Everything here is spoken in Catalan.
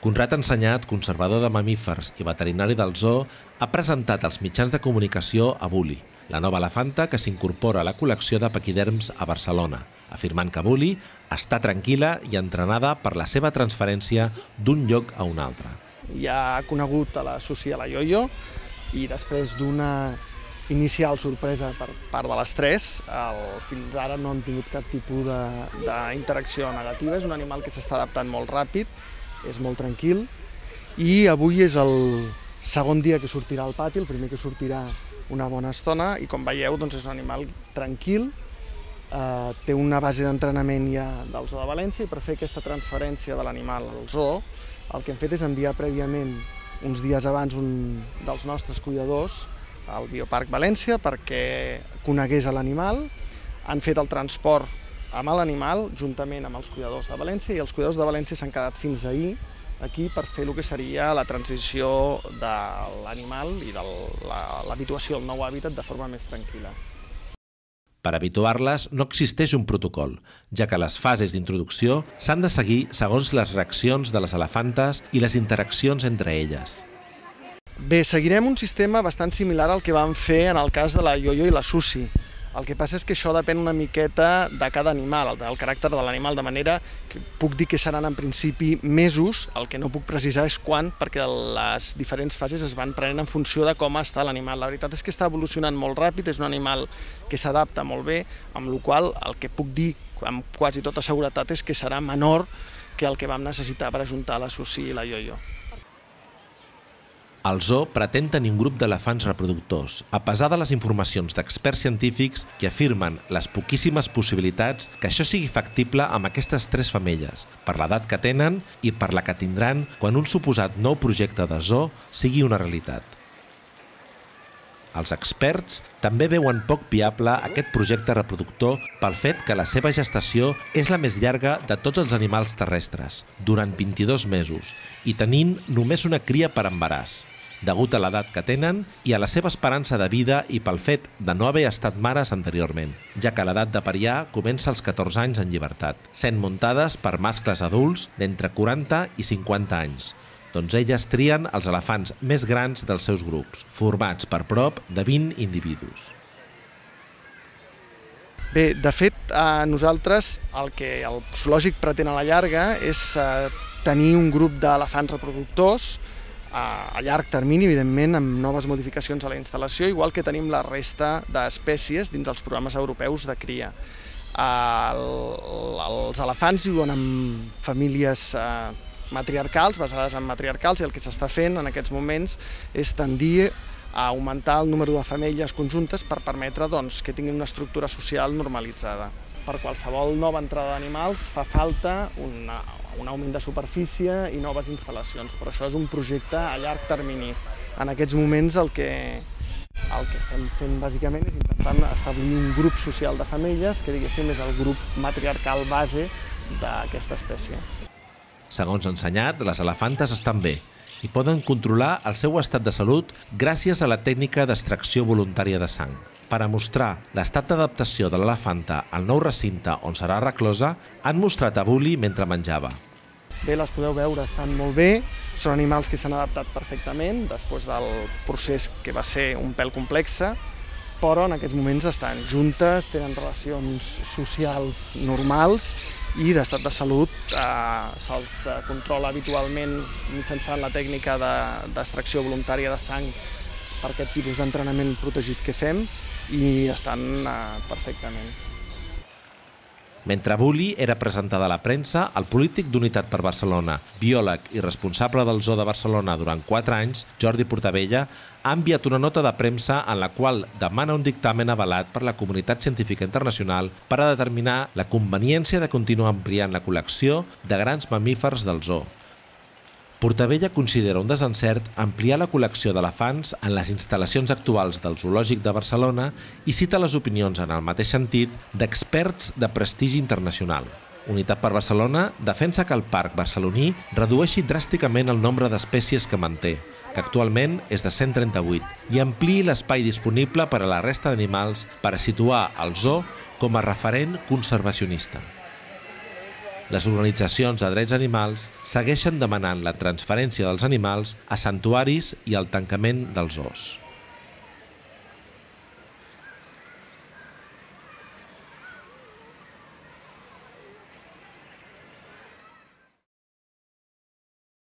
Conrad Ensenyat, conservador de mamífers i veterinari del zoo, ha presentat als mitjans de comunicació a Bully, la nova elefanta que s'incorpora a la col·lecció de paquiderms a Barcelona, afirmant que Bully està tranquil·la i entrenada per la seva transferència d'un lloc a un altre. Ja ha conegut a la Susi a la Yoyo i després d'una inicial sorpresa per part de les tres. El, fins ara no han tingut cap tipus d'interacció negativa. És un animal que s'està adaptant molt ràpid, és molt tranquil. I avui és el segon dia que sortirà al pati, el primer que sortirà una bona estona. I com veieu doncs és un animal tranquil, eh, té una base d'entrenament ja del Zoo de València i per fer aquesta transferència de l'animal al zoo el que hem fet és enviar prèviament uns dies abans un dels nostres cuidadors al Bioparc València perquè conegués l'animal, han fet el transport amb l'animal juntament amb els cuidadors de València i els cuidadors de València s'han quedat fins ahir aquí per fer el que seria la transició de l'animal i de l'habituació al nou hàbitat de forma més tranquil·la. Per habituar-les no existeix un protocol, ja que les fases d'introducció s'han de seguir segons les reaccions de les elefantes i les interaccions entre elles. Bé, seguirem un sistema bastant similar al que vam fer en el cas de la Yoyo i la Susi. El que passa és que això depèn una miqueta de cada animal, del caràcter de l'animal, de manera que puc dir que seran en principi mesos, el que no puc precisar és quan, perquè les diferents fases es van prenent en funció de com està l'animal. La veritat és que està evolucionant molt ràpid, és un animal que s'adapta molt bé, amb la qual el que puc dir amb quasi tota seguretat és que serà menor que el que vam necessitar per ajuntar la Susi i la Yoyo. El zoo pretén tenir un grup d'elefants reproductors, a pesar de les informacions d'experts científics que afirmen les poquíssimes possibilitats que això sigui factible amb aquestes tres femelles, per l'edat que tenen i per la que tindran quan un suposat nou projecte de zoo sigui una realitat. Els experts també veuen poc viable aquest projecte reproductor pel fet que la seva gestació és la més llarga de tots els animals terrestres, durant 22 mesos, i tenint només una cria per embaràs degut a l'edat que tenen i a la seva esperança de vida i pel fet de no haver estat mares anteriorment, ja que l'edat de pariar comença als 14 anys en llibertat, sent muntades per mascles adults d'entre 40 i 50 anys, doncs elles trien els elefants més grans dels seus grups, formats per prop de 20 individus. Bé, de fet, a nosaltres el que el zoològic pretén a la llarga és eh, tenir un grup d'elefants reproductors a, llarg termini, evidentment, amb noves modificacions a la instal·lació, igual que tenim la resta d'espècies dins dels programes europeus de cria. El, els elefants viuen en famílies eh, matriarcals, basades en matriarcals, i el que s'està fent en aquests moments és tendir a augmentar el número de femelles conjuntes per permetre doncs, que tinguin una estructura social normalitzada. Per qualsevol nova entrada d'animals fa falta una, un augment de superfície i noves instal·lacions, però això és un projecte a llarg termini. En aquests moments el que, el que estem fent bàsicament és intentant establir un grup social de femelles que diguéssim és el grup matriarcal base d'aquesta espècie. Segons ensenyat, les elefantes estan bé i poden controlar el seu estat de salut gràcies a la tècnica d'extracció voluntària de sang. Per a mostrar l'estat d'adaptació de l'elefanta al nou recinte on serà reclosa, han mostrat a Bully mentre menjava. Bé, les podeu veure, estan molt bé, són animals que s'han adaptat perfectament després del procés que va ser un pèl complexe, però en aquests moments estan juntes, tenen relacions socials normals i d'estat de salut eh, se'ls eh, controla habitualment mitjançant la tècnica d'extracció de, voluntària de sang per aquest tipus d'entrenament protegit que fem i estan eh, perfectament. Mentre Bulli era presentada a la premsa, el polític d'Unitat per Barcelona, biòleg i responsable del Zoo de Barcelona durant 4 anys, Jordi Portavella, ha enviat una nota de premsa en la qual demana un dictamen avalat per la comunitat científica internacional per a determinar la conveniència de continuar ampliant la col·lecció de grans mamífers del zoo. Portavella considera un desencert ampliar la col·lecció d'elefants en les instal·lacions actuals del Zoològic de Barcelona i cita les opinions en el mateix sentit d'experts de prestigi internacional. Unitat per Barcelona defensa que el parc barceloní redueixi dràsticament el nombre d'espècies que manté, que actualment és de 138, i ampliï l'espai disponible per a la resta d'animals per a situar el zoo com a referent conservacionista. Les organitzacions de drets animals segueixen demanant la transferència dels animals a santuaris i el tancament dels zoos.